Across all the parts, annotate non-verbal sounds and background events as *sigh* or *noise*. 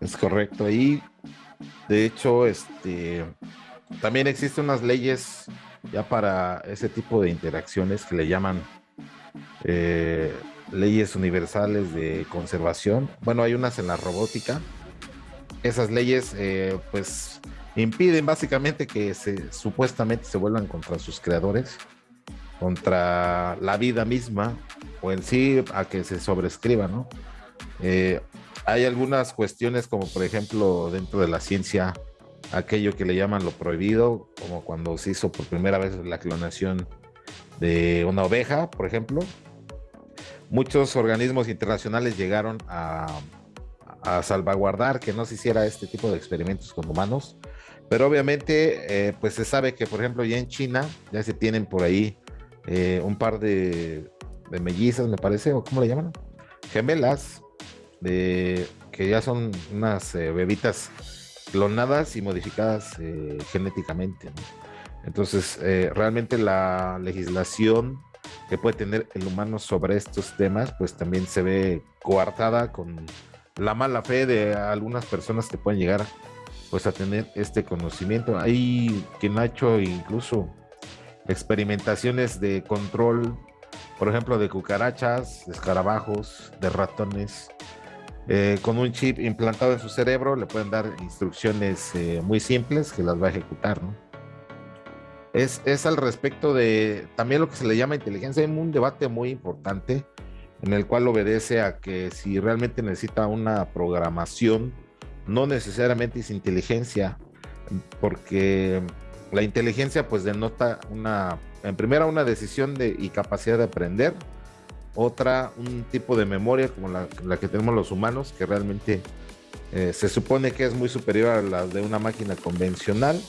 Es correcto. Y de hecho, este también existen unas leyes ya para ese tipo de interacciones que le llaman eh, leyes universales de conservación. Bueno, hay unas en la robótica. Esas leyes, eh, pues, impiden básicamente que se supuestamente se vuelvan contra sus creadores, contra la vida misma, o en sí a que se sobrescriba, ¿no? Eh, hay algunas cuestiones como por ejemplo dentro de la ciencia aquello que le llaman lo prohibido, como cuando se hizo por primera vez la clonación de una oveja, por ejemplo. Muchos organismos internacionales llegaron a, salvaguardar que no se hiciera este tipo de experimentos con humanos, pero obviamente eh, pues se sabe que por ejemplo ya en China ya se tienen por ahí eh, un par de, de mellizas, me parece, o cómo le llaman, gemelas, de, que ya son unas eh, bebitas clonadas y modificadas eh, genéticamente. Entonces, eh, realmente la legislación que puede tener el humano sobre estos temas, pues también se ve coartada con la mala fe de algunas personas que pueden llegar pues a tener este conocimiento. Hay quien ha hecho incluso experimentaciones de control, por ejemplo, de cucarachas, de escarabajos, de ratones, eh, con un chip implantado en su cerebro le pueden dar instrucciones eh, muy simples que las va a ejecutar, ¿no? Es, es, al respecto de también lo que se le llama inteligencia. Hay un debate muy importante en el cual obedece a que si realmente necesita una programación, no necesariamente es inteligencia, porque la inteligencia pues denota una, en primera, una decisión de, y capacidad de aprender, otra, un tipo de memoria como la, que tenemos los humanos, que realmente eh, se supone que es muy superior a la de una máquina convencional.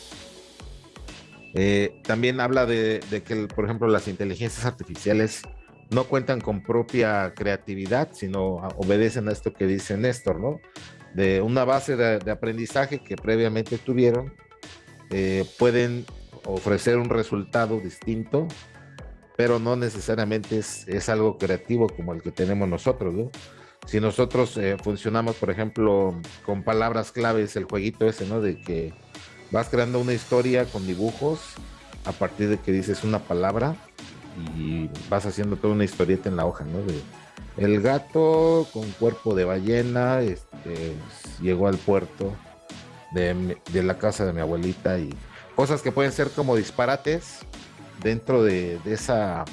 Eh, también habla de, que, por ejemplo, las inteligencias artificiales no cuentan con propia creatividad, sino obedecen a esto que dice Néstor, ¿no? De una base de, aprendizaje que previamente tuvieron, eh, pueden ofrecer un resultado distinto pero no necesariamente es, algo creativo como el que tenemos nosotros, ¿no? Si nosotros eh, funcionamos, por ejemplo, con palabras claves, el jueguito ese, ¿no? De que vas creando una historia con dibujos a partir de que dices una palabra y vas haciendo toda una historieta en la hoja, ¿no? El gato con cuerpo de ballena este, llegó al puerto de, de, la casa de mi abuelita y cosas que pueden ser como disparates, dentro de, esa,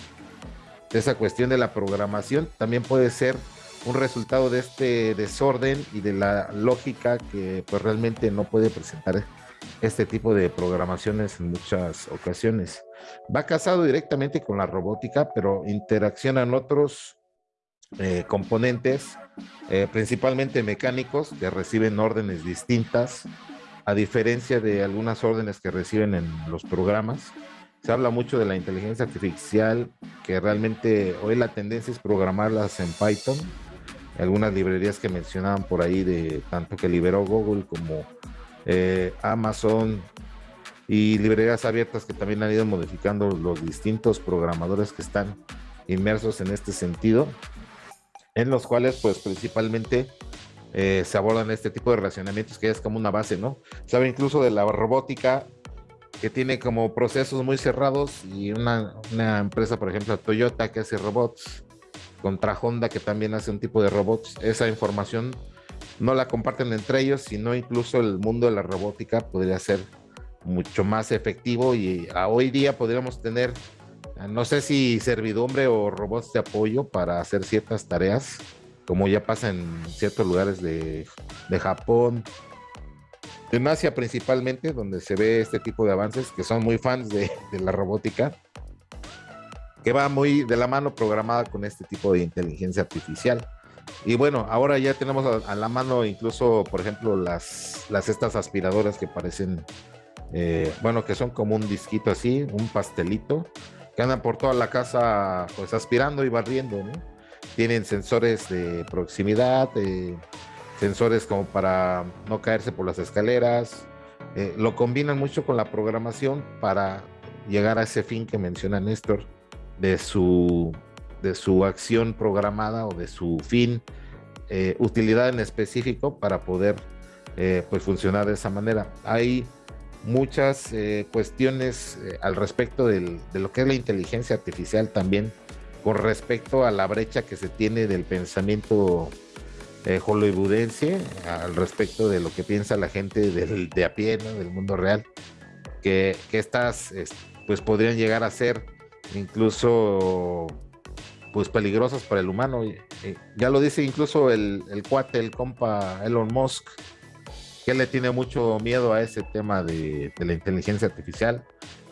de esa cuestión de la programación, también puede ser un resultado de este desorden y de la lógica que pues realmente no puede presentar este tipo de programaciones en muchas ocasiones. Va casado directamente con la robótica, pero interaccionan otros eh, componentes, eh, principalmente mecánicos, que reciben órdenes distintas, a diferencia de algunas órdenes que reciben en los programas se habla mucho de la inteligencia artificial, que realmente hoy la tendencia es programarlas en Python. Algunas librerías que mencionaban por ahí, de tanto que liberó Google como eh, Amazon y librerías abiertas que también han ido modificando los distintos programadores que están inmersos en este sentido, en los cuales pues principalmente eh, se abordan este tipo de relacionamientos que es como una base, ¿no? Sabe incluso de la robótica que tiene como procesos muy cerrados y una, empresa, por ejemplo, Toyota que hace robots, contra Honda que también hace un tipo de robots, esa información no la comparten entre ellos, sino incluso el mundo de la robótica podría ser mucho más efectivo y a hoy día podríamos tener, no sé si servidumbre o robots de apoyo para hacer ciertas tareas, como ya pasa en ciertos lugares de, de Japón, en Asia principalmente, donde se ve este tipo de avances, que son muy fans de, la robótica, que va muy de la mano programada con este tipo de inteligencia artificial. Y bueno, ahora ya tenemos a, la mano incluso, por ejemplo, las, estas aspiradoras que parecen, eh, bueno, que son como un disquito así, un pastelito, que andan por toda la casa pues aspirando y barriendo, ¿no? Tienen sensores de proximidad, eh, sensores como para no caerse por las escaleras. Eh, lo combinan mucho con la programación para llegar a ese fin que menciona Néstor de su, de su acción programada o de su fin, eh, utilidad en específico para poder eh, pues funcionar de esa manera. Hay muchas cuestiones al respecto de lo que es la inteligencia artificial también con respecto a la brecha que se tiene del pensamiento hollywoodense al respecto de lo que piensa la gente de a pie, del mundo real, que, que estas pues podrían llegar a ser incluso pues peligrosas para el humano. ya lo dice incluso el, el cuate, el compa Elon Musk, que le tiene mucho miedo a ese tema de, la inteligencia artificial,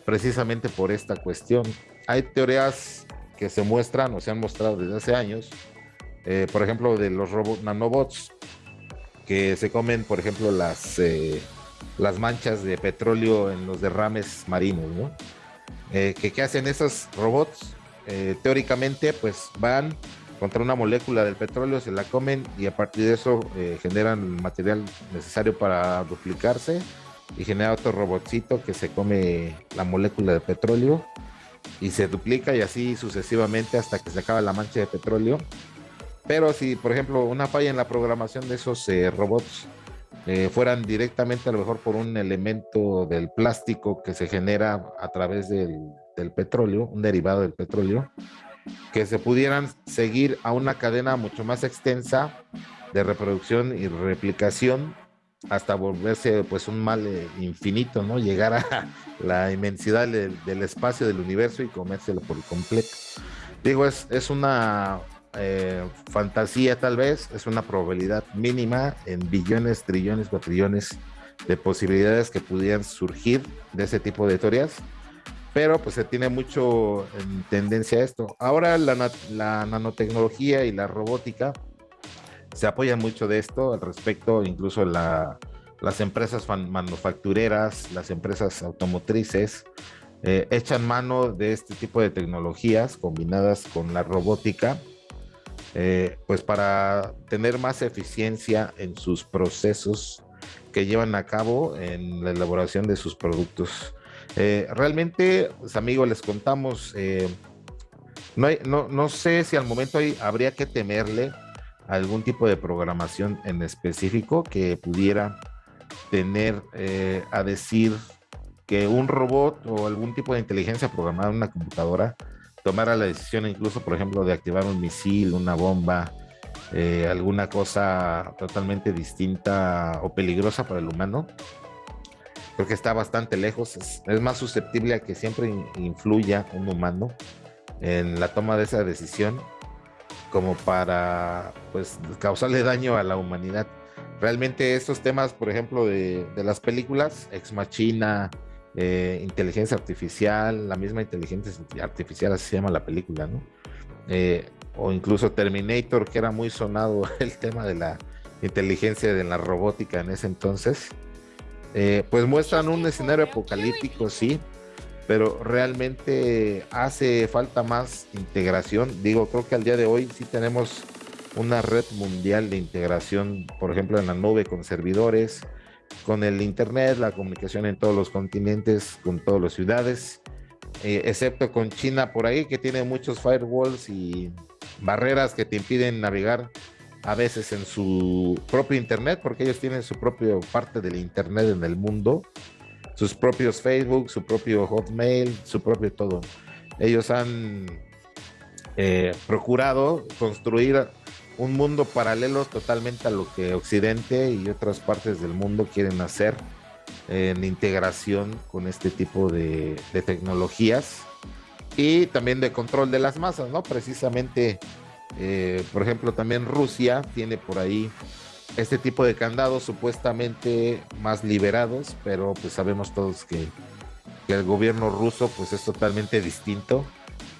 precisamente por esta cuestión. Hay teorías que se muestran o se han mostrado desde hace años, eh, por ejemplo, de los robots nanobots, que se comen, por ejemplo, las, eh, las manchas de petróleo en los derrames marinos, ¿no? Eh, ¿Qué hacen esos robots? teóricamente, pues van contra una molécula del petróleo, se la comen y a partir de eso eh, generan el material necesario para duplicarse y genera otro robotcito que se come la molécula de petróleo y se duplica y así sucesivamente hasta que se acaba la mancha de petróleo. Pero si, por ejemplo, una falla en la programación de esos eh, robots eh, fueran directamente a lo mejor por un elemento del plástico que se genera a través del, del petróleo, un derivado del petróleo, que se pudieran seguir a una cadena mucho más extensa de reproducción y replicación hasta volverse pues un mal eh, infinito, ¿no? Llegar a *laughs* la inmensidad del, espacio del universo y comérselo por completo. Digo, es, es una eh, fantasía tal vez, es una probabilidad mínima en billones, trillones, cuatrillones de posibilidades que pudieran surgir de ese tipo de teorías pero pues se tiene mucho en tendencia a esto. Ahora la, nanotecnología y la robótica se apoyan mucho de esto al respecto, incluso las empresas manufactureras, las empresas automotrices, eh, echan mano de este tipo de tecnologías combinadas con la robótica, eh, pues para tener más eficiencia en sus procesos que llevan a cabo en la elaboración de sus productos. Eh, realmente, pues, amigos, les contamos, eh, no, no, no, sé si al momento hay, habría que temerle algún tipo de programación en específico que pudiera tener eh, a decir que un robot o algún tipo de inteligencia programada en una computadora tomara la decisión incluso, por ejemplo, de activar un misil, una bomba, alguna cosa totalmente distinta o peligrosa para el humano, creo que está bastante lejos, es, más susceptible a que siempre influya un humano en la toma de esa decisión como para pues causarle daño a la humanidad. Realmente estos temas, por ejemplo, de, las películas, Ex Machina, eh, inteligencia artificial, la misma inteligencia artificial, así se llama la película, ¿no? Eh, o incluso Terminator, que era muy sonado *laughs* el tema de la inteligencia de la robótica en ese entonces. Eh, pues muestran un escenario apocalíptico, sí, pero realmente hace falta más integración. Digo, creo que al día de hoy sí tenemos una red mundial de integración, por ejemplo, en la nube con servidores, con el Internet, la comunicación en todos los continentes, con todas las ciudades, eh, excepto con China por ahí, que tiene muchos firewalls y barreras que te impiden navegar a veces en su propio internet, porque ellos tienen su propia parte del internet en el mundo, sus propios Facebook, su propio Hotmail, su propio todo. Ellos han eh, procurado construir un mundo paralelo totalmente a lo que Occidente y otras partes del mundo quieren hacer en integración con este tipo de, tecnologías y también de control de las masas, ¿no? Precisamente eh, por ejemplo, también Rusia tiene por ahí este tipo de candados supuestamente más liberados, pero pues sabemos todos que, el gobierno ruso pues es totalmente distinto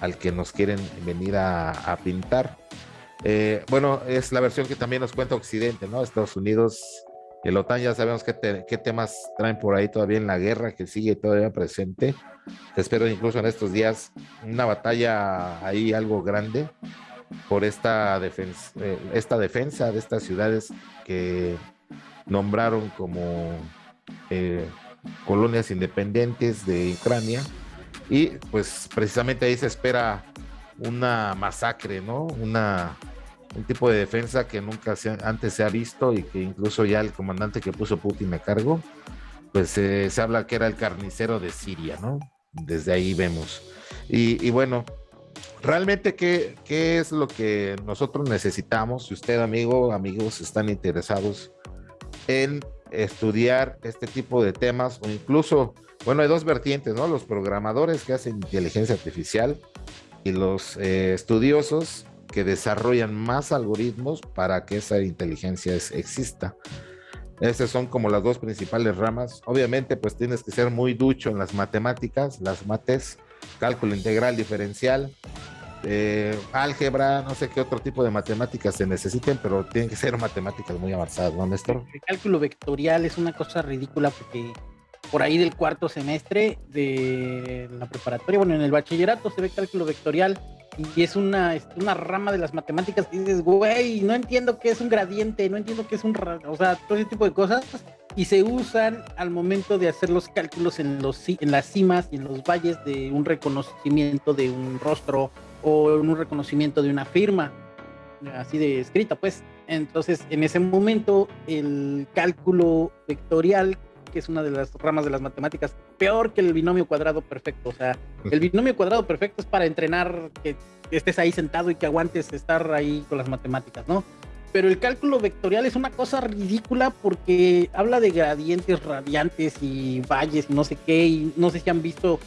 al que nos quieren venir a, pintar. Eh, bueno, es la versión que también nos cuenta Occidente, ¿no? Estados Unidos, el OTAN ya sabemos qué, temas traen por ahí todavía en la guerra que sigue todavía presente. Espero incluso en estos días una batalla ahí algo grande por esta defensa, eh, esta defensa de estas ciudades que nombraron como eh, colonias independientes de Ucrania y pues precisamente ahí se espera una masacre, ¿no? Una un tipo de defensa que nunca antes se ha visto y que incluso ya el comandante que puso Putin a cargo, pues eh, se habla que era el carnicero de Siria, ¿no? Desde ahí vemos. Y, bueno, realmente, ¿qué, ¿qué, es lo que nosotros necesitamos? Si usted, amigo, amigos, están interesados en estudiar este tipo de temas o incluso, bueno, hay dos vertientes, ¿no? Los programadores que hacen inteligencia artificial y los eh, estudiosos que desarrollan más algoritmos para que esa inteligencia exista. Esas son como las dos principales ramas. Obviamente, pues tienes que ser muy ducho en las matemáticas, las mates, cálculo integral diferencial, eh, álgebra, no sé qué otro tipo de matemáticas se necesiten, pero tienen que ser matemáticas muy avanzadas, ¿no, Néstor? El cálculo vectorial es una cosa ridícula porque por ahí del cuarto semestre de la preparatoria, bueno, en el bachillerato se ve cálculo vectorial y es una, una rama de las matemáticas que dices, güey, no entiendo qué es un gradiente, no entiendo qué es un, o sea, todo ese tipo de cosas y se usan al momento de hacer los cálculos en, los, en las cimas y en los valles de un reconocimiento de un rostro o en un reconocimiento de una firma, así de escrita, pues. Entonces, en ese momento, el cálculo vectorial que es una de las ramas de las matemáticas, peor que el binomio cuadrado perfecto. O sea, el binomio cuadrado perfecto es para entrenar que estés ahí sentado y que aguantes estar ahí con las matemáticas, ¿no? Pero el cálculo vectorial es una cosa ridícula porque habla de gradientes radiantes y valles y no sé qué, y no sé si han visto,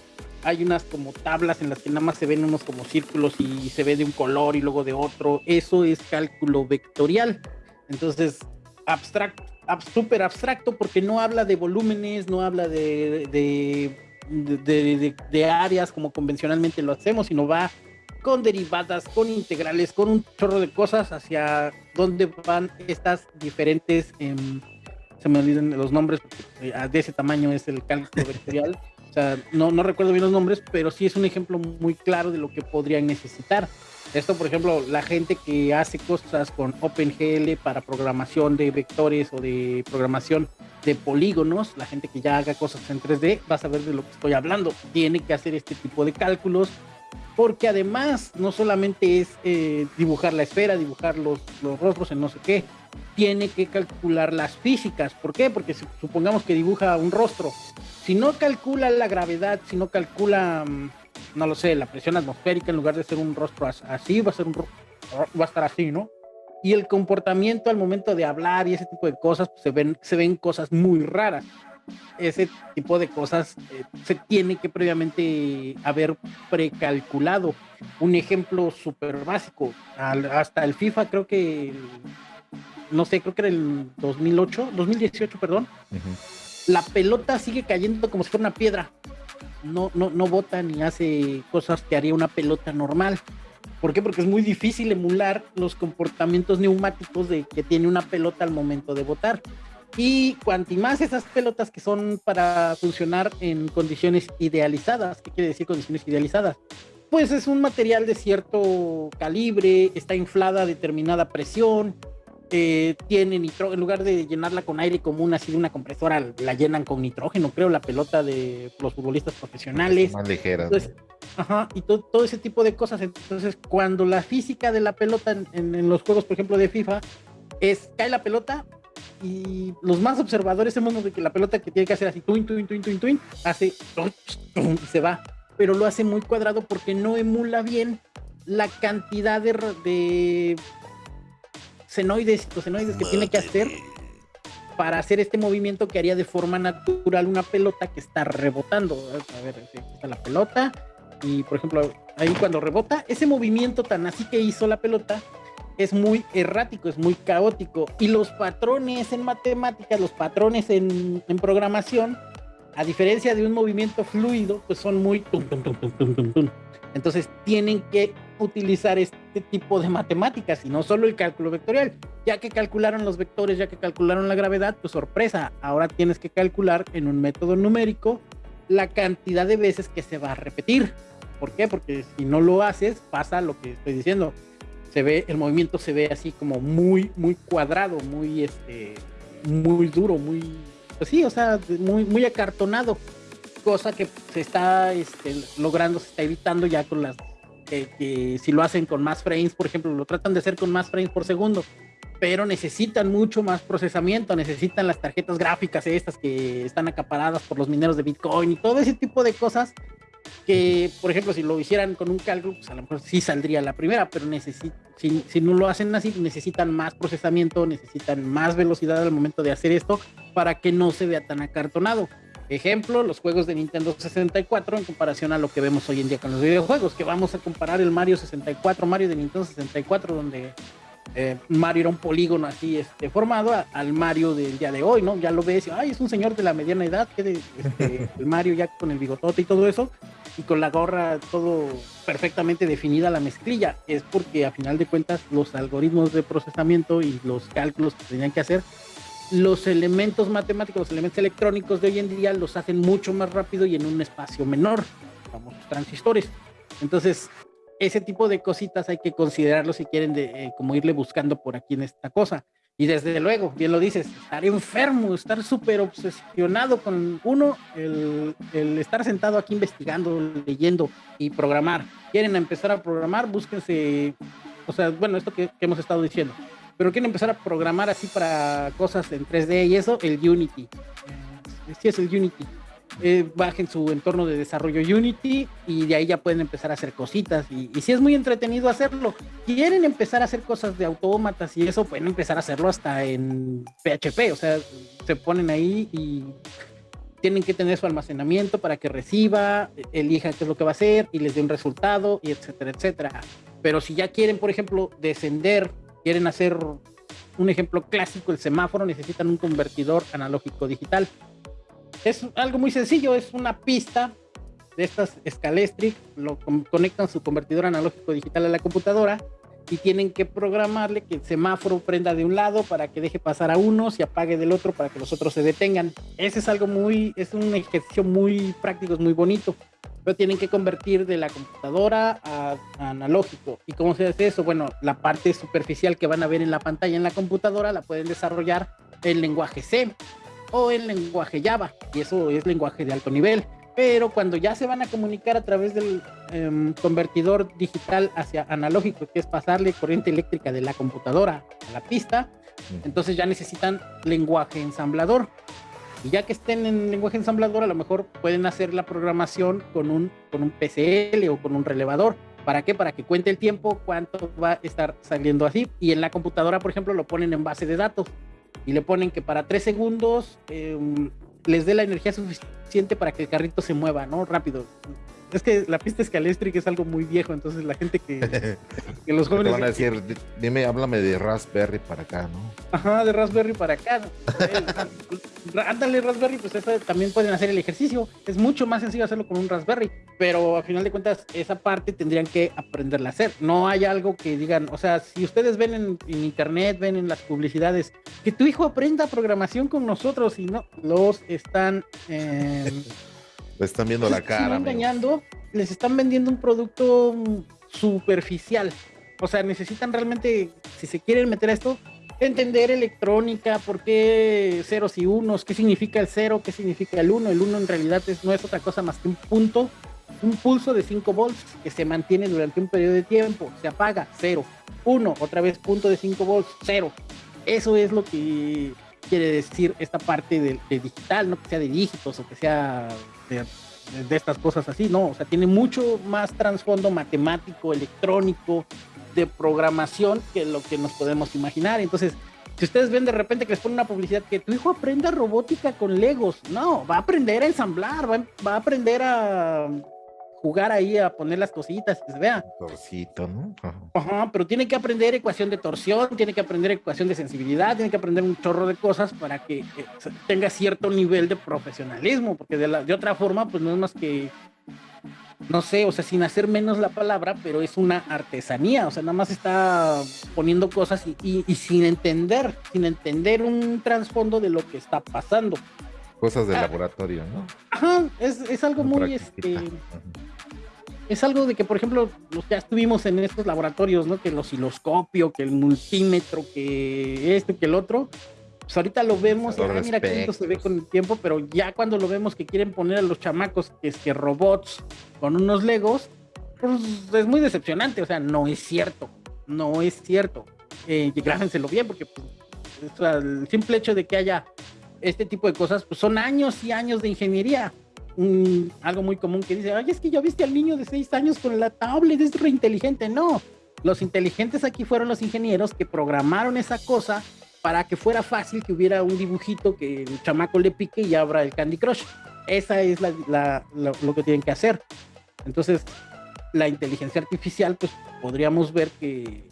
hay unas como tablas en las que nada más se ven unos como círculos y se ve de un color y luego de otro. Eso es cálculo vectorial. Entonces, abstracto súper abstracto porque no habla de volúmenes, no habla de, de, áreas como convencionalmente lo hacemos, sino va con derivadas, con integrales, con un chorro de cosas hacia dónde van estas diferentes, em, se me olvidan los nombres, eh, de ese tamaño es el cálculo vectorial. *laughs* O sea, no, no recuerdo bien los nombres, pero sí es un ejemplo muy claro de lo que podrían necesitar. Esto, por ejemplo, la gente que hace cosas con OpenGL para programación de vectores o de programación de polígonos, la gente que ya haga cosas en 3D, va a saber de lo que estoy hablando. Tiene que hacer este tipo de cálculos, porque además no solamente es eh, dibujar la esfera, dibujar los, los rostros en no sé qué, tiene que calcular las físicas. ¿Por qué? Porque supongamos que dibuja un rostro. Si no calcula la gravedad, si no calcula mm, no lo sé, la presión atmosférica en lugar de ser un rostro así, va a ser un va a estar así, ¿no? Y el comportamiento al momento de hablar y ese tipo de cosas, pues, se ven, se ven cosas muy raras. Ese tipo de cosas eh, se tiene que previamente haber precalculado. Un ejemplo súper básico, hasta el FIFA creo que, no sé, creo que era el 2008, 2018, perdón. La pelota sigue cayendo como si fuera una piedra no, no, no bota ni hace cosas que haría una pelota normal. ¿Por qué? Porque es muy difícil emular los comportamientos neumáticos de que tiene una pelota al momento de botar. Y cuanto más esas pelotas que son para funcionar en condiciones idealizadas, ¿qué quiere decir condiciones idealizadas? Pues es un material de cierto calibre, está inflada a determinada presión, eh, tiene nitrógeno, en lugar de llenarla con aire común, así de una compresora, la llenan con nitrógeno, creo, la pelota de los futbolistas profesionales. Más ligera. Ajá, y todo, ese tipo de cosas. Entonces, cuando la física de la pelota en, los juegos, por ejemplo, de FIFA, es cae la pelota y los más observadores hemos de que la pelota que tiene que hacer así, twin, twin, twin, twin, twin, hace y se va. Pero lo hace muy cuadrado porque no emula bien la cantidad de senoides y cosenoides que tiene que hacer para hacer este movimiento que haría de forma natural una pelota que está rebotando. A ver, está la pelota. Y por ejemplo ahí cuando rebota, ese movimiento tan así que hizo la pelota es muy errático, es muy caótico. Y los patrones en matemáticas, los patrones en, en programación, a diferencia de un movimiento fluido, pues son muy... Entonces tienen que utilizar este tipo de matemáticas y no solo el cálculo vectorial. Ya que calcularon los vectores, ya que calcularon la gravedad, pues sorpresa, ahora tienes que calcular en un método numérico la cantidad de veces que se va a repetir. ¿Por qué? Porque si no lo haces, pasa lo que estoy diciendo. Se ve, el movimiento se ve así como muy, muy cuadrado, muy, este, muy duro, muy, pues sí, o sea, muy, muy acartonado cosa que se está este, logrando, se está evitando ya con las que si lo hacen con más frames, por ejemplo, lo tratan de hacer con más frames por segundo, pero necesitan mucho más procesamiento, necesitan las tarjetas gráficas estas que están acaparadas por los mineros de Bitcoin y todo ese tipo de cosas que, por ejemplo, si lo hicieran con un cálculo, pues a lo mejor sí saldría la primera, pero si, si no lo hacen así, necesitan más procesamiento, necesitan más velocidad al momento de hacer esto para que no se vea tan acartonado. Ejemplo, los juegos de Nintendo 64 en comparación a lo que vemos hoy en día con los videojuegos, que vamos a comparar el Mario 64, Mario de Nintendo 64, donde eh, Mario era un polígono así este, formado al Mario del día de hoy, ¿no? Ya lo ves, ay, es un señor de la mediana edad, que este, *laughs* el Mario ya con el bigotote y todo eso, y con la gorra todo perfectamente definida la mezclilla. Es porque a final de cuentas los algoritmos de procesamiento y los cálculos que tenían que hacer los elementos matemáticos, los elementos electrónicos de hoy en día los hacen mucho más rápido y en un espacio menor, famosos transistores. Entonces, ese tipo de cositas hay que considerarlo si quieren eh, como irle buscando por aquí en esta cosa. Y desde luego, bien lo dices, estar enfermo, estar súper obsesionado con uno, el, estar sentado aquí investigando, leyendo y programar. Quieren empezar a programar, búsquense, o sea, bueno, esto que hemos estado diciendo, pero quieren empezar a programar así para cosas en 3D y eso, el Unity. Sí es el Unity. Eh, bajen su entorno de desarrollo Unity y de ahí ya pueden empezar a hacer cositas. Y, y si es muy entretenido hacerlo, quieren empezar a hacer cosas de autómatas y eso, pueden empezar a hacerlo hasta en PHP. O sea, se ponen ahí y tienen que tener su almacenamiento para que reciba, elija qué es lo que va a hacer y les dé un resultado y etcétera, etcétera. Pero si ya quieren, por ejemplo, descender quieren hacer un ejemplo clásico, el semáforo, necesitan un convertidor analógico digital. Es algo muy sencillo, es una pista de estas Scalestric, lo conectan su convertidor analógico digital a la computadora y tienen que programarle que el semáforo prenda de un lado para que deje pasar a uno, y apague del otro para que los otros se detengan. Ese es algo muy, es un ejercicio muy práctico, es muy bonito pero tienen que convertir de la computadora a, analógico. ¿Y cómo se hace eso? Bueno, la parte superficial que van a ver en la pantalla en la computadora la pueden desarrollar en lenguaje C o en lenguaje Java, y eso es lenguaje de alto nivel. Pero cuando ya se van a comunicar a través del em, convertidor digital hacia analógico, que es pasarle corriente eléctrica de la computadora a la pista, entonces ya necesitan lenguaje ensamblador. Y ya que estén en lenguaje ensamblador, a lo mejor pueden hacer la programación con un, con un PCL o con un relevador. ¿Para qué? Para que cuente el tiempo, cuánto va a estar saliendo así. Y en la computadora, por ejemplo, lo ponen en base de datos. Y le ponen que para tres segundos em, les dé la energía suficiente para que el carrito se mueva, ¿no? Rápido es que la pista escalestric es algo muy viejo, entonces la gente que, *laughs* que los jóvenes... Te van a decir, dime, háblame de Raspberry para acá, ¿no? Ajá, de Raspberry para acá. *laughs* Ándale, Raspberry, pues eso también pueden hacer el ejercicio. Es mucho más sencillo hacerlo con un Raspberry, pero a final de cuentas esa parte tendrían que aprenderla a hacer. No hay algo que digan, o sea, si ustedes ven en, internet, ven en las publicidades, que tu hijo aprenda programación con nosotros y no, los están... Eh, *laughs* les están viendo la cara. Están engañando, les están vendiendo un producto superficial. O sea, necesitan realmente, si se quieren meter a esto, entender electrónica, por qué ceros y unos, qué significa el cero, qué significa el uno. El uno en realidad es, no es otra cosa más que un punto, un pulso de 5 volts que se mantiene durante un periodo de tiempo, se apaga, cero. Uno, otra vez punto de 5 volts, cero. Eso es lo que quiere decir esta parte de, de, digital, no que sea de dígitos o que sea de, estas cosas así, no, o sea, tiene mucho más trasfondo matemático, electrónico, de programación que lo que nos podemos imaginar. Entonces, si ustedes ven de repente que les pone una publicidad que tu hijo aprenda robótica con Legos, no, va a aprender a ensamblar, va, va a aprender a jugar ahí a poner las cositas que se vea. Torcito, ¿no? Ajá. pero tiene que aprender ecuación de torsión, tiene que aprender ecuación de sensibilidad, tiene que aprender un chorro de cosas para que tenga cierto nivel de profesionalismo, porque de, la, de otra forma, pues no es más que, no sé, o sea, sin hacer menos la palabra, pero es una artesanía, o sea, nada más está poniendo cosas y, y, sin entender, sin entender un trasfondo de lo que está pasando. Cosas de ah, laboratorio, ¿no? Ajá, es, es algo muy, este, es algo de que, por ejemplo, los ya estuvimos en estos laboratorios, ¿no? Que el osciloscopio, que el multímetro, que esto, que el otro. Pues ahorita lo vemos y ah, mira qué se ve con el tiempo, pero ya cuando lo vemos que quieren poner a los chamacos, que es que robots con unos legos, pues es muy decepcionante, o sea, no es cierto, no es cierto. Eh, grábenselo bien, porque pues, el simple hecho de que haya este tipo de cosas, pues son años y años de ingeniería. Algo muy común que dice, ay, es que yo viste al niño de seis años con la tablet, es re inteligente. No, los inteligentes aquí fueron los ingenieros que programaron esa cosa para que fuera fácil que hubiera un dibujito que el chamaco le pique y abra el Candy Crush. Esa es lo que tienen que hacer. Entonces, la inteligencia artificial, pues podríamos ver que,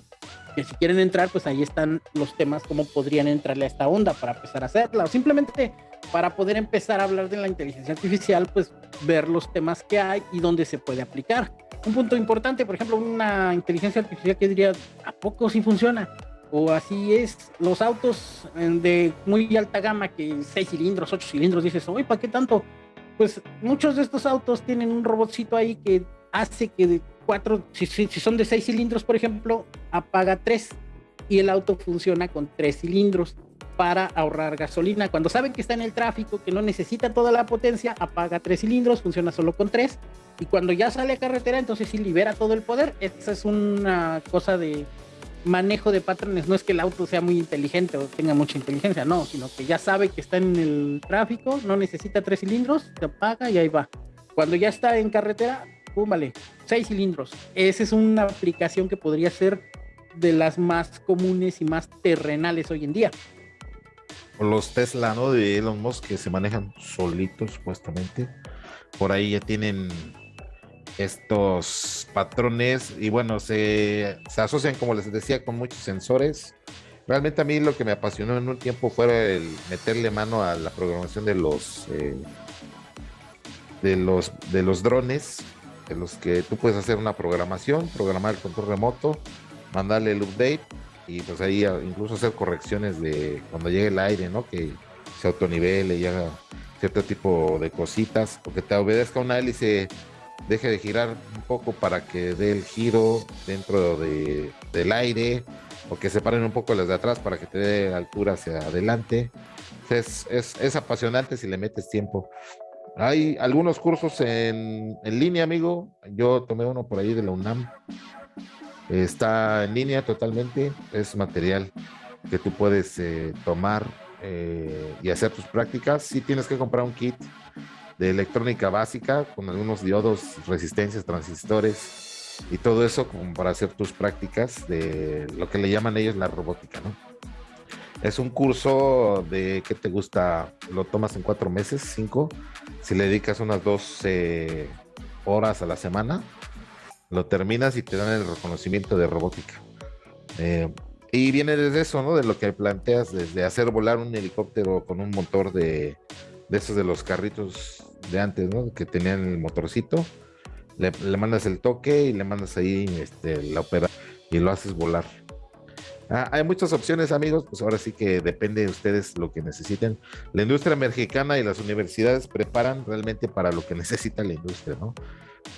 que, si quieren entrar, pues ahí están los temas, cómo podrían entrarle a esta onda para empezar a hacerla. O simplemente para poder empezar a hablar de la inteligencia artificial, pues ver los temas que hay y dónde se puede aplicar. Un punto importante, por ejemplo, una inteligencia artificial que diría, ¿a poco sí funciona? O así es, los autos eh, de muy alta gama, que 6 cilindros, 8 cilindros, dices, oye, ¿para qué tanto? Pues muchos de estos autos tienen un robotcito ahí que hace que de cuatro, si, son de 6 cilindros, por ejemplo, apaga 3 y el auto funciona con 3 cilindros para ahorrar gasolina. Cuando saben que está en el tráfico, que no necesita toda la potencia, apaga 3 cilindros, funciona solo con 3 y cuando ya sale a carretera, entonces sí libera todo el poder. Esa es una cosa de manejo de patrones. No es que el auto sea muy inteligente o tenga mucha inteligencia, no, sino que ya sabe que está en el tráfico, no necesita tres cilindros, se apaga y ahí va. Cuando ya está en carretera, pum, seis cilindros. Esa es una aplicación que podría ser de las más comunes y más terrenales hoy en día. Los Tesla, ¿no? De Elon Musk que se manejan solitos, supuestamente. Por ahí ya tienen estos patrones y bueno, se, asocian, como les decía, con muchos sensores. Realmente a mí lo que me apasionó en un tiempo fue el meterle mano a la programación de los eh, de los de los drones, de los que tú puedes hacer una programación, programar el control remoto, mandarle el update y pues ahí incluso hacer correcciones de cuando llegue el aire, ¿no? Que se autonivele y haga cierto tipo de cositas, o que te obedezca una hélice deje de girar un poco para que dé el giro dentro de, del aire o que se paren un poco las de atrás para que te dé altura hacia adelante. Es, es, apasionante si le metes tiempo. Hay algunos cursos en, en, línea, amigo. Yo tomé uno por ahí de la UNAM. Está en línea totalmente. Es material que tú puedes eh, tomar eh, y hacer tus prácticas. Si tienes que comprar un kit de electrónica básica con algunos diodos, resistencias, transistores y todo eso como para hacer tus prácticas de lo que le llaman ellos la robótica, ¿no? Es un curso de que te gusta, lo tomas en cuatro meses, cinco, si le dedicas unas 12 horas a la semana, lo terminas y te dan el reconocimiento de robótica. Eh, y viene desde eso, ¿no? De lo que planteas, desde hacer volar un helicóptero con un motor de, de esos de los carritos de antes, ¿no? Que tenían el motorcito. Le, mandas el toque y le mandas ahí este, la opera y lo haces volar. Ah, hay muchas opciones, amigos. Pues ahora sí que depende de ustedes lo que necesiten. La industria mexicana y las universidades preparan realmente para lo que *laughs* necesita la industria, ¿no?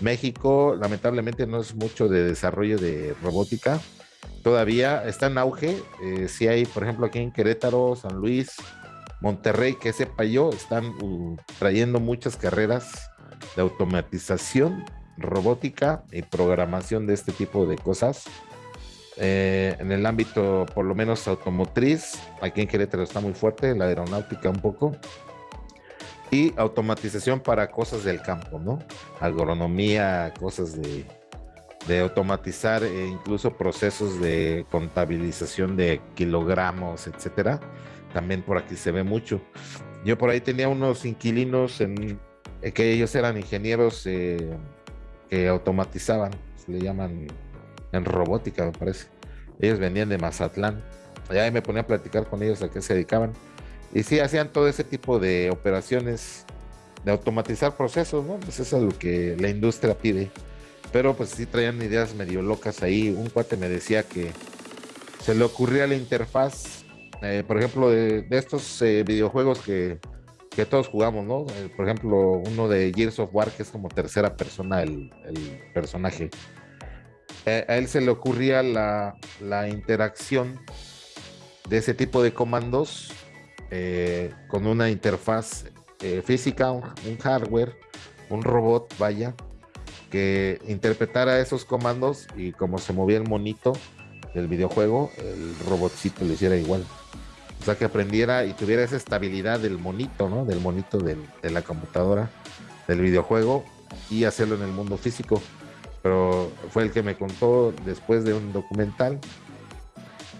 México, lamentablemente, no es mucho de desarrollo de robótica. Todavía está en auge. Eh, si hay, por ejemplo, aquí en Querétaro, San Luis, Monterrey, que sepa yo, están uh, trayendo muchas carreras de automatización, robótica y programación de este tipo de cosas. Eh, en el ámbito, por lo menos automotriz, aquí en Querétaro está muy fuerte, la aeronáutica un poco. Y automatización para cosas del campo, ¿no? Agronomía, cosas de, automatizar e incluso procesos de contabilización de kilogramos, etcétera también por aquí se ve mucho. Yo por ahí tenía unos inquilinos en, eh, que ellos eran ingenieros eh, que automatizaban, se le llaman en robótica, me parece. Ellos venían de Mazatlán. Allá me ponía a platicar con ellos a qué se dedicaban. Y sí, hacían todo ese tipo de operaciones de automatizar procesos, ¿no? Pues eso es lo que la industria pide. Pero pues sí traían ideas medio locas ahí. Un cuate me decía que se le ocurría la interfaz eh, por ejemplo, de, estos eh, videojuegos que, todos jugamos, ¿no? Eh, por ejemplo, uno de Gears of War, que es como tercera persona el, personaje. a él se le ocurría la, interacción de ese tipo de comandos con una interfaz física, un, hardware, un robot, vaya, que interpretara esos comandos y como se movía el monito del videojuego, el robotcito le hiciera igual. O sea, que aprendiera y tuviera esa estabilidad del monito, ¿no? Del monito de la computadora, del videojuego y hacerlo en el mundo físico. Pero fue el que me contó después de un documental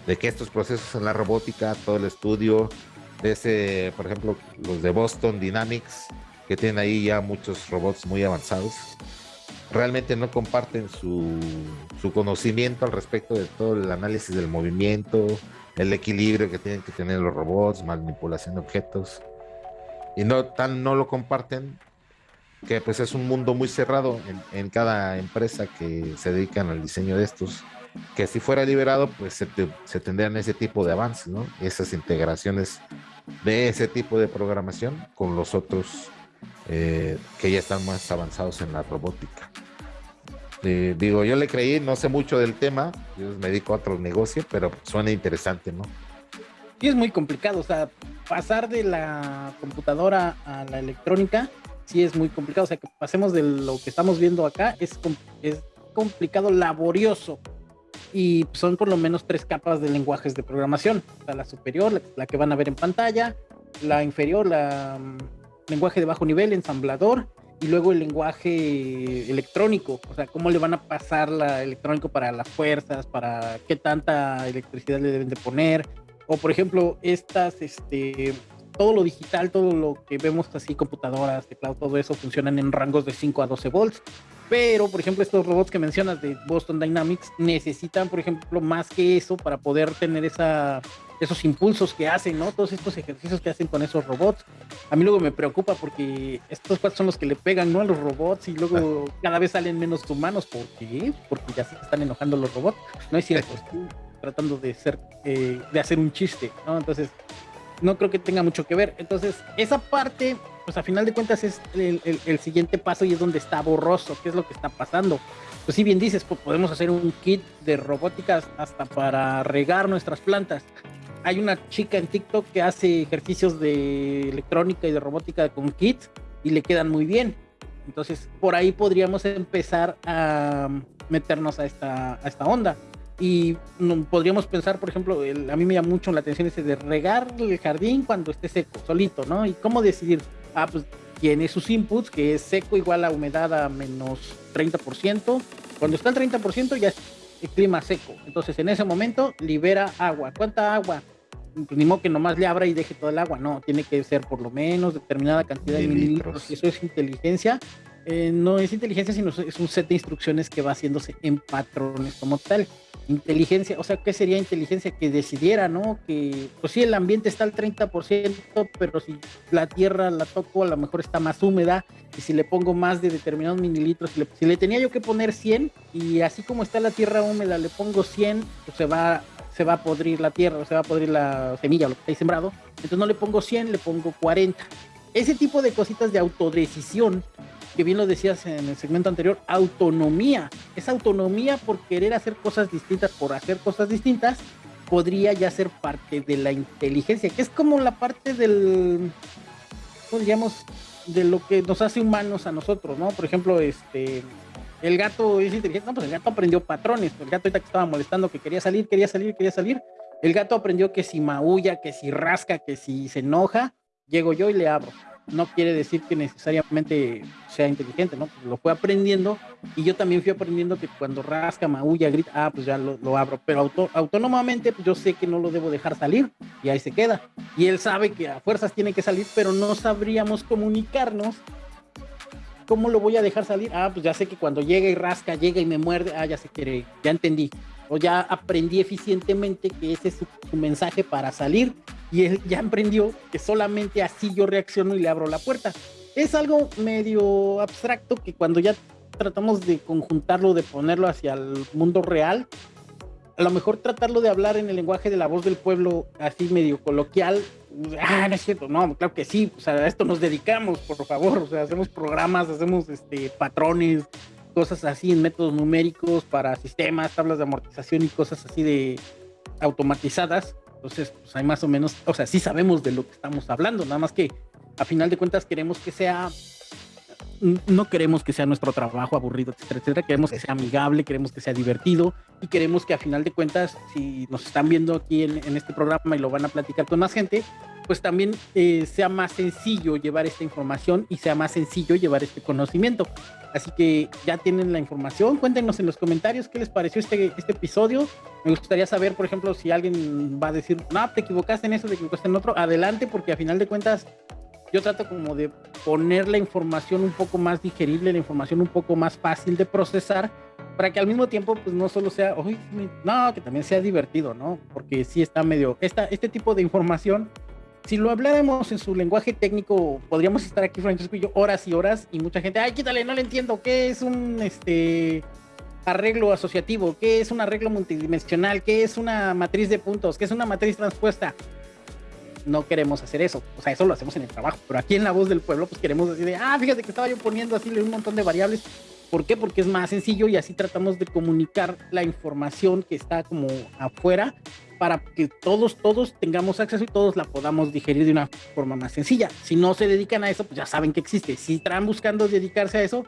de que estos procesos en la robótica, todo el estudio ese, por ejemplo, los de Boston Dynamics, que tienen ahí ya muchos robots muy avanzados, realmente no comparten su, su conocimiento al respecto de todo el análisis del movimiento, el equilibrio que tienen que tener los robots, manipulación de objetos. Y no tan no lo comparten que pues es un mundo muy cerrado en, cada empresa que se dedican al diseño de estos. Que si fuera liberado, pues se, tendrían ese tipo de avances, ¿no? Esas integraciones de ese tipo de programación con los otros eh, que ya están más avanzados en la robótica. Eh, digo, yo le creí, no sé mucho del tema, yo me dedico a otro negocio, pero suena interesante, ¿no? Sí, es muy complicado, o sea, pasar de la computadora a la electrónica, sí es muy complicado, o sea, que pasemos de lo que estamos viendo acá, es, es complicado, laborioso, y son por lo menos tres capas de lenguajes de programación, la superior, la, que van a ver en pantalla, la inferior, la mm, lenguaje de bajo nivel, ensamblador, y luego el lenguaje electrónico, o sea, cómo le van a pasar la electrónico para las fuerzas, para qué tanta electricidad le deben de poner, o por ejemplo, estas, este, todo lo digital, todo lo que vemos así, computadoras, teclado, todo eso funcionan en rangos de 5 a 12 volts. Pero, por ejemplo, estos robots que mencionas de Boston Dynamics necesitan, por ejemplo, más que eso para poder tener esa, esos impulsos que hacen, ¿no? Todos estos ejercicios que hacen con esos robots. A mí luego me preocupa porque estos cuatro son los que le pegan, ¿no? A los robots y luego ah. *laughs* cada vez salen menos humanos. ¿Por qué? Porque ya se están enojando los robots. No es cierto, *laughs* estoy tratando de, ser, eh, de hacer un chiste, ¿no? Entonces, no creo que tenga mucho que ver. Entonces, esa parte pues a final de cuentas es el, siguiente paso y es donde está borroso, qué es lo que está pasando. Pues si bien dices, podemos hacer un kit de robótica hasta para regar nuestras plantas. Hay una chica en TikTok que hace ejercicios de electrónica y de robótica con kits y le quedan muy bien. Entonces, por ahí podríamos empezar a meternos a esta, a esta onda. Y podríamos pensar, por ejemplo, a mí me llama mucho la atención ese de regar el jardín cuando esté seco, solito, ¿no? Y cómo decidir, ah, pues tiene sus inputs, que es seco igual a humedad a menos 30%. Cuando está al 30% ya es el clima seco. Entonces en ese momento libera agua. ¿Cuánta agua? Pues ni modo que nomás le abra y deje todo el agua. No, tiene que ser por lo menos determinada cantidad de mililitros. Eso es inteligencia. Eh, no es inteligencia, sino es un set de instrucciones que va haciéndose en patrones como tal inteligencia, o sea, ¿qué sería inteligencia? Que decidiera, ¿no? Que, pues sí, el ambiente está al 30%, pero si la tierra la toco, a lo mejor está más húmeda, y si le pongo más de determinados mililitros, si le, tenía yo que poner 100, y así como está la tierra húmeda, le pongo 100, pues se va, se va a podrir la tierra, se va a podrir la semilla, lo que está ahí sembrado, entonces no le pongo 100, le pongo 40. Ese tipo de cositas de autodecisión que bien lo decías en el segmento anterior, autonomía. Esa autonomía por querer hacer cosas distintas, por hacer cosas distintas, podría ya ser parte de la inteligencia, que es como la parte del, digamos, de lo que nos hace humanos a nosotros, ¿no? Por ejemplo, este, el gato es inteligente, no, pues el gato aprendió patrones, el gato ahorita que estaba molestando, que quería salir, quería salir, quería salir, el gato aprendió que si maulla, que si rasca, que si se enoja, llego yo y le abro no quiere decir que necesariamente sea inteligente, ¿no? Lo fue aprendiendo y yo también fui aprendiendo que cuando rasca, maulla, grita, ah, pues ya lo, abro, pero autónomamente pues yo sé que no lo debo dejar salir y ahí se queda. Y él sabe que a fuerzas tiene que salir, pero no sabríamos comunicarnos. ¿Cómo lo voy a dejar salir? Ah, pues ya sé que cuando llega y rasca, llega y me muerde, ah, ya se quiere, ya entendí. O ya aprendí eficientemente que ese es su mensaje para salir y él ya emprendió que solamente así yo reacciono y le abro la puerta. Es algo medio abstracto que cuando ya tratamos de conjuntarlo, de ponerlo hacia el mundo real, a lo mejor tratarlo de hablar en el lenguaje de la voz del pueblo, así medio coloquial, ah, no es cierto, no, claro que sí, o sea, a esto nos dedicamos, por favor, o sea, hacemos programas, hacemos este, patrones, cosas así en métodos numéricos para sistemas, tablas de amortización y cosas así de automatizadas entonces, pues hay más o menos, o sea, sí sabemos de lo que estamos hablando, nada más que a final de cuentas queremos que sea no queremos que sea nuestro trabajo aburrido, etcétera, etcétera. Queremos que sea amigable, queremos que sea divertido y queremos que a final de cuentas, si nos están viendo aquí en, este programa y lo van a platicar con más gente, pues también eh, sea más sencillo llevar esta información y sea más sencillo llevar este conocimiento. Así que ya tienen la información. Cuéntenos en los comentarios qué les pareció este, este episodio. Me gustaría saber, por ejemplo, si alguien va a decir, no, te equivocaste en eso, te equivocaste en otro. Adelante, porque a final de cuentas yo trato como de poner la información un poco más digerible, la información un poco más fácil de procesar, para que al mismo tiempo pues no solo sea, no, que también sea divertido, ¿no? Porque sí está medio, esta, este tipo de información, si lo habláramos en su lenguaje técnico, podríamos estar aquí, Francisco y yo, horas y horas, y mucha gente, ay, quítale, no le entiendo, ¿qué es un, este, arreglo asociativo? ¿Qué es un arreglo multidimensional? ¿Qué es una matriz de puntos? ¿Qué es una matriz transpuesta? no queremos hacer eso. O sea, eso lo hacemos en el trabajo. Pero aquí en la voz del pueblo, pues queremos decir, ah, fíjate que estaba yo poniendo así un montón de variables. ¿Por qué? Porque es más sencillo y así tratamos de comunicar la información que está como afuera para que todos, todos tengamos acceso y todos la podamos digerir de una forma más sencilla. Si no se dedican a eso, pues ya saben que existe. Si están buscando dedicarse a eso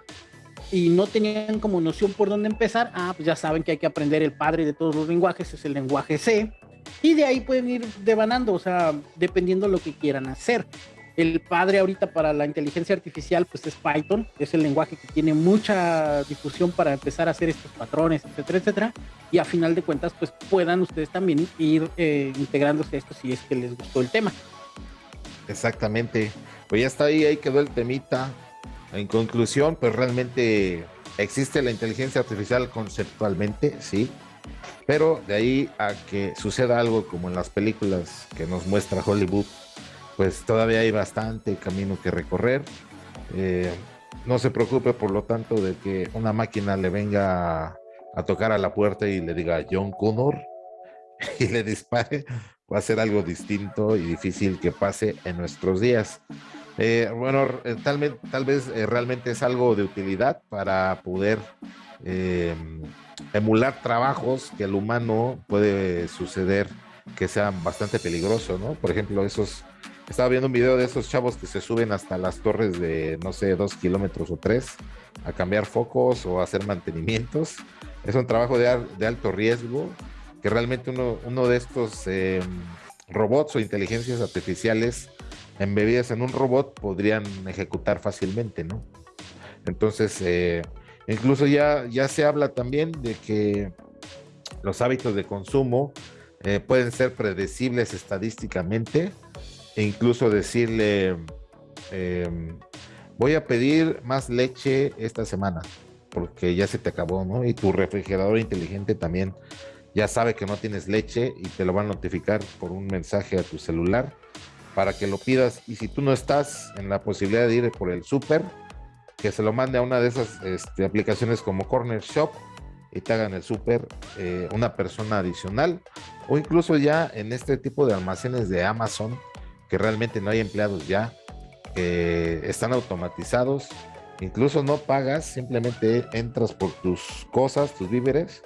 y no tenían como noción por dónde empezar, ah, pues ya saben que hay que aprender el padre de todos los lenguajes, es el lenguaje C y de ahí pueden ir devanando, o sea, dependiendo lo que quieran hacer. El padre ahorita para la inteligencia artificial pues es Python, es el lenguaje que tiene mucha difusión para empezar a hacer estos patrones, etcétera, etcétera. Y a final de cuentas pues puedan ustedes también ir eh, integrándose a esto si es que les gustó el tema. Exactamente. Pues ya está ahí, ahí quedó el temita. En conclusión, pues realmente existe la inteligencia artificial conceptualmente, sí, pero de ahí a que suceda algo como en las películas que nos muestra Hollywood, pues todavía hay bastante camino que recorrer. Eh, no se preocupe, por lo tanto, de que una máquina le venga a, tocar a la puerta y le diga John Connor *laughs* y le dispare. Va a ser algo distinto y difícil que pase en nuestros días. Eh, bueno, eh, tal, vez realmente es algo de utilidad para poder emular trabajos que el humano puede suceder que sean bastante peligrosos, ¿no? Por ejemplo, esos, estaba viendo un video de esos chavos que se suben hasta las torres de, no sé, dos kilómetros o tres a cambiar focos o hacer mantenimientos. Es un trabajo de, alto riesgo que realmente uno, uno de estos em, robots o inteligencias artificiales embebidas en un robot podrían ejecutar fácilmente, ¿no? Entonces, eh, Incluso ya, ya se habla también de que los hábitos de consumo eh, pueden ser predecibles estadísticamente e incluso decirle, em, voy a pedir más leche esta semana porque ya se te acabó, ¿no? Y tu refrigerador inteligente también ya sabe que no tienes leche y te lo va a notificar por un mensaje a tu celular para que lo pidas. Y si tú no estás en la posibilidad de ir por el súper, que se lo mande a una de esas este, aplicaciones como Corner Shop y te hagan el súper eh, una persona adicional o incluso ya en este tipo de almacenes de Amazon que realmente no hay empleados ya que están automatizados incluso no pagas simplemente entras por tus cosas tus víveres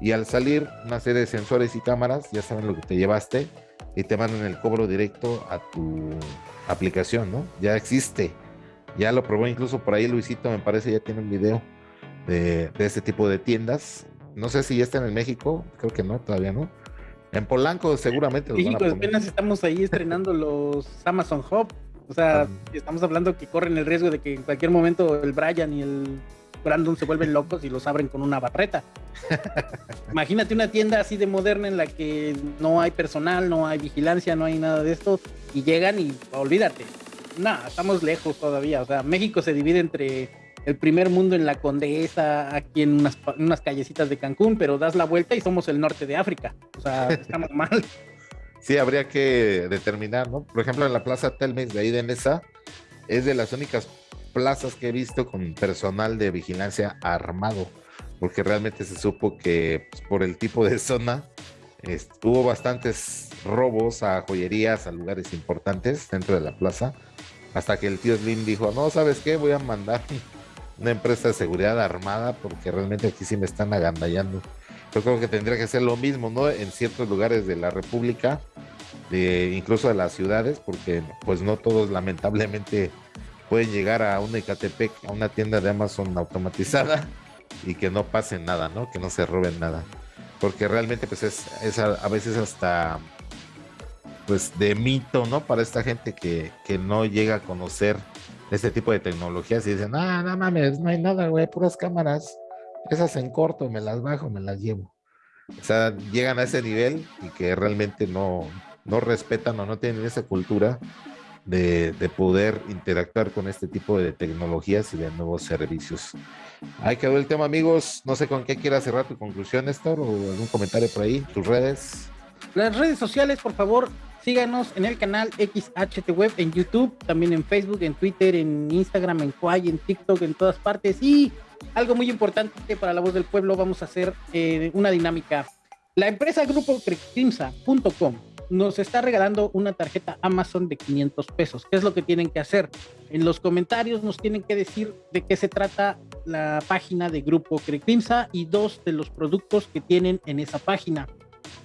y al salir una serie de sensores y cámaras ya saben lo que te llevaste y te mandan el cobro directo a tu aplicación no ya existe ya lo probó incluso por ahí Luisito, me parece, ya tiene un video de, este tipo de tiendas. No sé si ya está en México, creo que no, todavía no. En Polanco seguramente. México apenas estamos ahí estrenando *laughs* los Amazon Hub. O sea, ah. estamos hablando que corren el riesgo de que en cualquier momento el Brian y el Brandon se vuelven locos y los abren con una barreta. *laughs* Imagínate una tienda así de moderna en la que no hay personal, no hay vigilancia, no hay nada de esto y llegan y olvídate, no, estamos lejos todavía. O sea, México se divide entre el primer mundo en la Condesa, aquí en unas, unas callecitas de Cancún, pero das la vuelta y somos el norte de África. O sea, *laughs* estamos mal. Sí, habría que determinar, ¿no? Por ejemplo, en la Plaza Telmex de ahí de Nesa, es de las únicas plazas que he visto con personal de vigilancia armado, porque realmente se supo que pues, por el tipo de zona hubo bastantes robos a joyerías, a lugares importantes dentro de la plaza hasta que el tío Slim dijo, no, ¿sabes qué? Voy a mandar una empresa de seguridad armada porque realmente aquí sí me están agandallando. Yo creo que tendría que ser lo mismo, ¿no? En ciertos lugares de la República, de, incluso de las ciudades, porque pues no todos lamentablemente pueden llegar a una Ecatepec, a una tienda de Amazon automatizada y que no pase nada, ¿no? Que no se roben nada. Porque realmente pues es, a, veces hasta pues de mito, ¿no? Para esta gente que, que no llega a conocer este tipo de tecnologías y dicen, ah, no mames, no hay nada, güey, puras cámaras. Esas en corto, me las bajo, me las llevo. O sea, llegan a ese nivel y que realmente no, no respetan o no tienen esa cultura de, poder interactuar con este tipo de tecnologías y de nuevos servicios. Ahí quedó el tema, amigos. No sé con qué quieras cerrar tu conclusión, Néstor, o algún comentario por ahí, tus redes. Las redes sociales, por favor, síganos en el canal XHT Web en YouTube, también en Facebook, en Twitter, en Instagram, en Quay, en TikTok, en todas partes. Y algo muy importante para la voz del pueblo, vamos a hacer eh, una dinámica. La empresa grupo Crimsa.com nos está regalando una tarjeta Amazon de 500 pesos. ¿Qué es lo que tienen que hacer? En los comentarios nos tienen que decir de qué se trata la página de Grupo Crimsa y dos de los productos que tienen en esa página.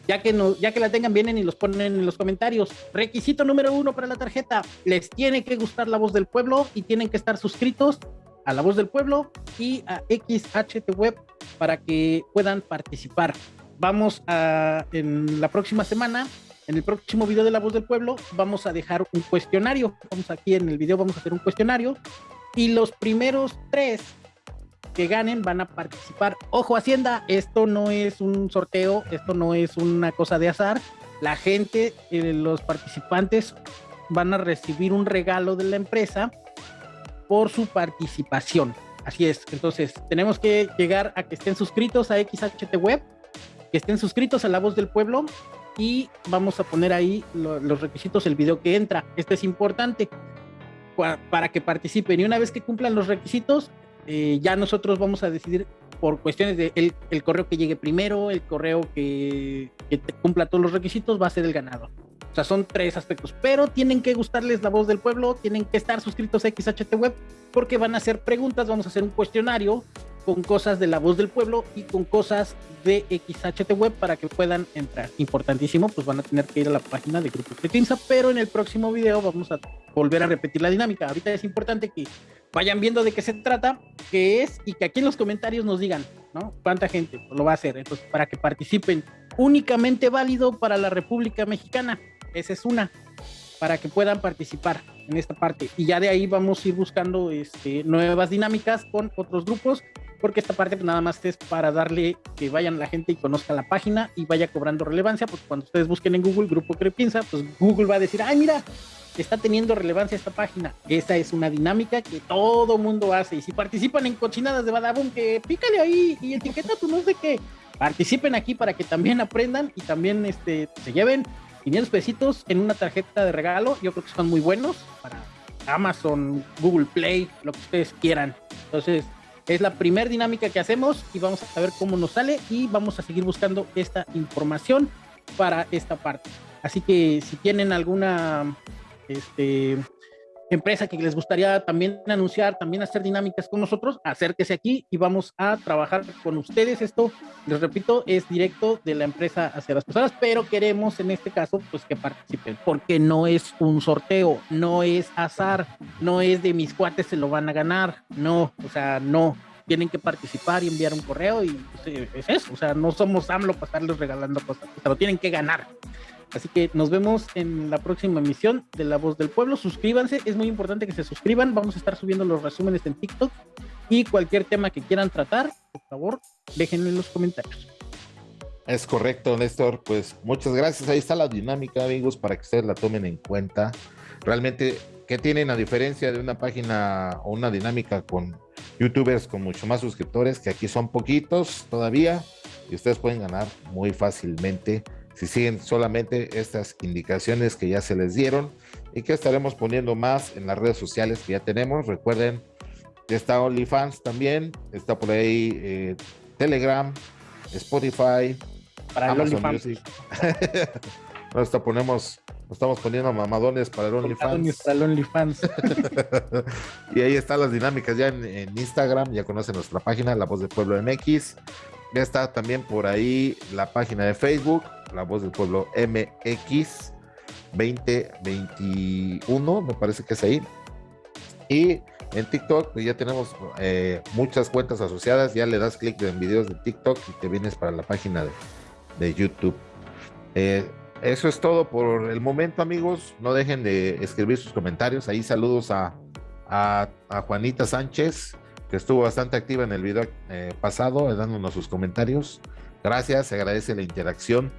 Ya que, no, ya que la tengan, vienen y los ponen en los comentarios. Requisito número uno para la tarjeta. Les tiene que gustar la voz del pueblo y tienen que estar suscritos a La Voz del Pueblo y a XHT Web para que puedan participar. Vamos a, en la próxima semana, en el próximo video de La Voz del Pueblo, vamos a dejar un cuestionario. Vamos aquí en el video, vamos a hacer un cuestionario y los primeros tres que ganen van a participar. Ojo, Hacienda, esto no es un sorteo, esto no es una cosa de azar. La gente, eh, los participantes van a recibir un regalo de la empresa por su participación. Así es, entonces tenemos que llegar a que estén suscritos a XHT Web, que estén suscritos a La Voz del Pueblo y vamos a poner ahí los requisitos, el video que entra. Este es importante para, que participen y una vez que cumplan los requisitos, eh, ya nosotros vamos a decidir por cuestiones de el, correo que llegue primero, el correo que, que cumpla todos los requisitos va a ser el ganador sea, son tres aspectos, pero tienen que gustarles la voz del pueblo, tienen que estar suscritos a XHT Web porque van a hacer preguntas, vamos a hacer un cuestionario con cosas de la voz del pueblo y con cosas de XHT Web para que puedan entrar. Importantísimo, pues van a tener que ir a la página de Grupo Cretinza, pero en el próximo video vamos a volver a repetir la dinámica. Ahorita es importante que vayan viendo de qué se trata, qué es y que aquí en los comentarios nos digan, ¿no? ¿Cuánta gente lo va a hacer? Entonces, para que participen únicamente válido para la República Mexicana. Esa es una, para que puedan participar en esta parte. Y ya de ahí vamos a ir buscando este, nuevas dinámicas con otros grupos, porque esta parte pues, nada más es para darle que vayan la gente y conozca la página y vaya cobrando relevancia, porque cuando ustedes busquen en Google Grupo Crepiensa, pues Google va a decir, ay, mira, está teniendo relevancia esta página. Esa es una dinámica que todo mundo hace. Y si participan en cochinadas de Badabun, que pícale ahí y etiqueta tú no sé qué. Participen aquí para que también aprendan y también este, se lleven 500 pesitos en una tarjeta de regalo. Yo creo que son muy buenos para Amazon, Google Play, lo que ustedes quieran. Entonces, es la primera dinámica que hacemos y vamos a ver cómo nos sale y vamos a seguir buscando esta información para esta parte. Así que si tienen alguna este, empresa que les gustaría también anunciar, también hacer dinámicas con nosotros, acérquese aquí y vamos a trabajar con ustedes. Esto, les repito, es directo de la empresa hacia las personas, pero queremos en este caso pues que participen, porque no es un sorteo, no es azar, no es de mis cuates se lo van a ganar, no, o sea, no. Tienen que participar y enviar un correo y pues, es eso, o sea, no somos AMLO para estarles regalando cosas, o sea, lo tienen que ganar. Así que nos vemos en la próxima emisión de La Voz del Pueblo. Suscríbanse, es muy importante que se suscriban. Vamos a estar subiendo los resúmenes en TikTok y cualquier tema que quieran tratar, por favor, déjenlo en los comentarios. Es correcto, Néstor. Pues muchas gracias. Ahí está la dinámica, amigos, para que ustedes la tomen en cuenta. Realmente, ¿qué tienen a diferencia de una página o una dinámica con youtubers con mucho más suscriptores? Que aquí son poquitos todavía y ustedes pueden ganar muy fácilmente si siguen solamente estas indicaciones que ya se les dieron y que estaremos poniendo más en las redes sociales que ya tenemos. Recuerden que está OnlyFans también, está por ahí eh, Telegram, Spotify, para Amazon el Music. *laughs* nos, ponemos, nos estamos poniendo mamadones para el OnlyFans. Para el OnlyFans. *laughs* y ahí están las dinámicas ya en, en Instagram, ya conocen nuestra página, La Voz del Pueblo MX. Ya está también por ahí la página de Facebook, La Voz del Pueblo MX 2021, me parece que es ahí. Y en TikTok pues ya tenemos eh, muchas cuentas asociadas, ya le das clic en videos de TikTok y te vienes para la página de, YouTube. Eh, eso es todo por el momento, amigos. No dejen de escribir sus comentarios. Ahí saludos a, a, Juanita Sánchez, que estuvo bastante activa en el video eh, pasado, dándonos sus comentarios. Gracias, se agradece la interacción.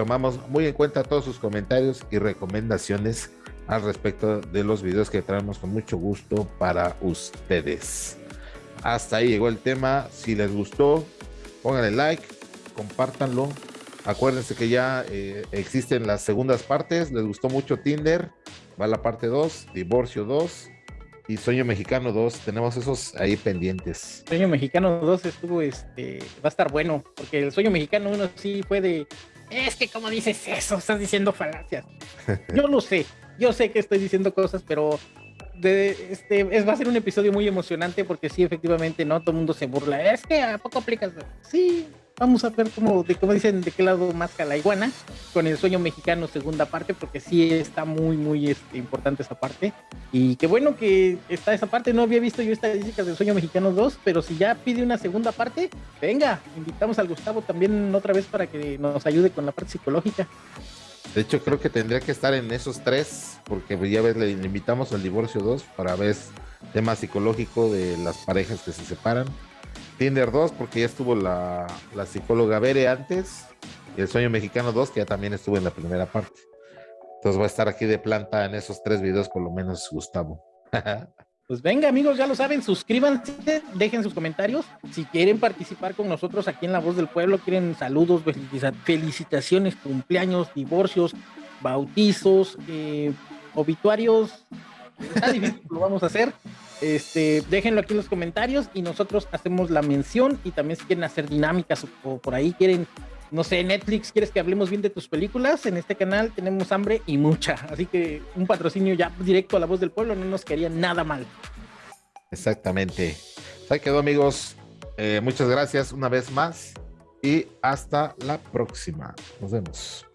Tomamos muy en cuenta todos sus comentarios y recomendaciones al respecto de los videos que traemos con mucho gusto para ustedes. Hasta ahí llegó el tema. Si les gustó, pónganle like, compártanlo. Acuérdense que ya eh, existen las segundas partes. Les gustó mucho Tinder. Va la parte 2, Divorcio 2 y Sueño Mexicano 2. Tenemos esos ahí pendientes. Sueño Mexicano 2 estuvo, este, va a estar bueno, porque el Sueño Mexicano 1 sí fue de, es que como dices eso, estás diciendo falacias. Yo lo sé, yo sé que estoy diciendo cosas, pero de, este, es, va a ser un episodio muy emocionante porque sí, efectivamente, ¿no? Todo el mundo se burla. Es que a poco aplicas. Sí, vamos a ver cómo, de, cómo dicen, de qué lado más la iguana con el sueño mexicano segunda parte, porque sí está muy, muy este, importante esa parte. Y qué bueno que está esa parte. No había visto yo estadísticas del sueño mexicano 2, pero si ya pide una segunda parte, venga, invitamos al Gustavo también otra vez para que nos ayude con la parte psicológica. De hecho, creo que tendría que estar en esos tres, porque pues, ya ves, le invitamos al divorcio 2 para ver tema psicológico de las parejas que se separan Tinder 2, porque ya estuvo la, psicóloga Bere antes, y el Sueño Mexicano 2, que ya también estuvo en la primera parte. Entonces va a estar aquí de planta en esos tres videos, por lo menos, Gustavo. *laughs* Pues venga, amigos, ya lo saben, suscríbanse, dejen sus comentarios. Si quieren participar con nosotros aquí en La Voz del Pueblo, quieren saludos, felicitaciones, cumpleaños, divorcios, bautizos, eh, obituarios, está difícil, lo vamos a hacer. Este, déjenlo aquí en los comentarios y nosotros hacemos la mención y también si quieren hacer dinámicas o, por ahí quieren, no sé, Netflix, quieres que hablemos bien de tus películas, en este canal tenemos hambre y mucha, así que un patrocinio ya directo a la voz del pueblo no nos quedaría nada mal. Exactamente. Ahí quedó amigos. Eh, muchas gracias una vez más y hasta la próxima. Nos vemos.